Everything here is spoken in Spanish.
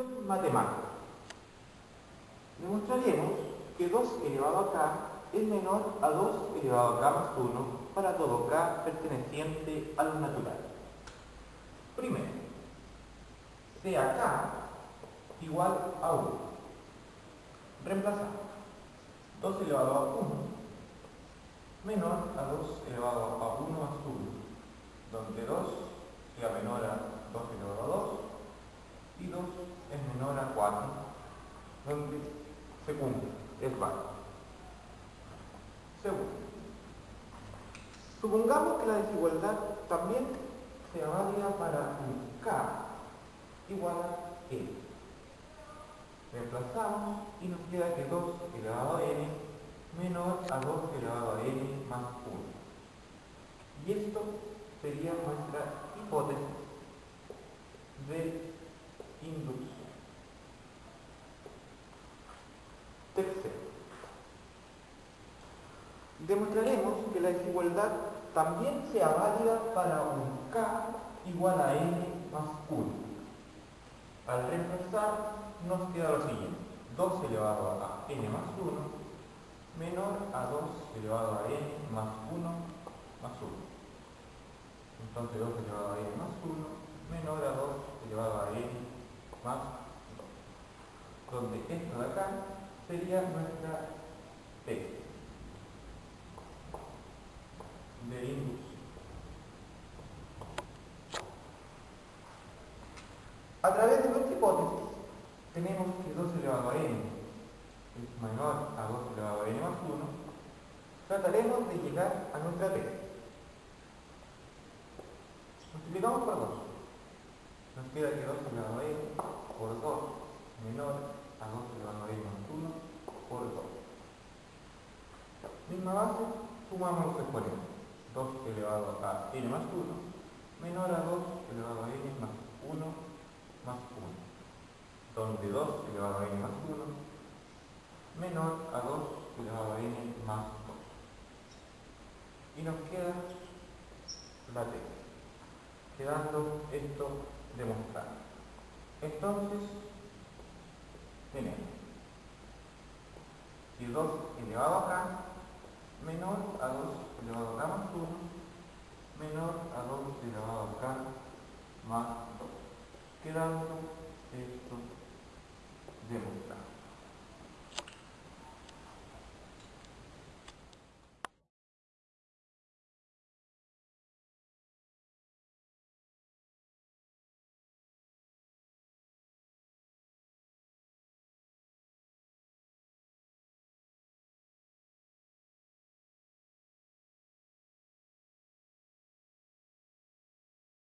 Función matemática. Demostraremos que 2 elevado a k es menor a 2 elevado a k más 1 para todo k perteneciente a lo natural. Primero, sea k igual a 1. Reemplazamos 2 elevado a 1 menor a 2 elevado a 1 más 1, donde 2 sea menor a 2 elevado a 2 y 2 es menor a 4, donde se cumple, es válido. Segundo, supongamos que la desigualdad también sea válida para un k igual a n. Reemplazamos y nos queda que 2 elevado a n menor a 2 elevado a n más 1. Y esto sería nuestra hipótesis demostraremos que la desigualdad también sea válida para un k igual a n más 1. Al reemplazar nos queda lo siguiente, 2 elevado a n más 1 menor a 2 elevado a n más 1 más 1. Entonces 2 elevado a n más 1 menor a 2 elevado a n más 2. Donde esto de acá sería nuestra T A través de nuestra hipótesis tenemos que 2 elevado a n es menor a 2 elevado a n más 1, trataremos de llegar a nuestra T. Multiplicamos por 2 nos queda que 2 elevado a n por 2 menor a 2 elevado a n más 1 por 2. Misma base, sumamos los exponentes. 2 elevado a n más 1 menor a 2 elevado a n más 1 más 1. Donde 2 elevado a n más 1 menor a 2 elevado a n más 2. Y nos queda la t, quedando esto demostrado. Entonces, tenemos si 2 elevado a menor a 2 elevado a más 1 menor a 2 elevado a k más 2, quedando esto demostrado.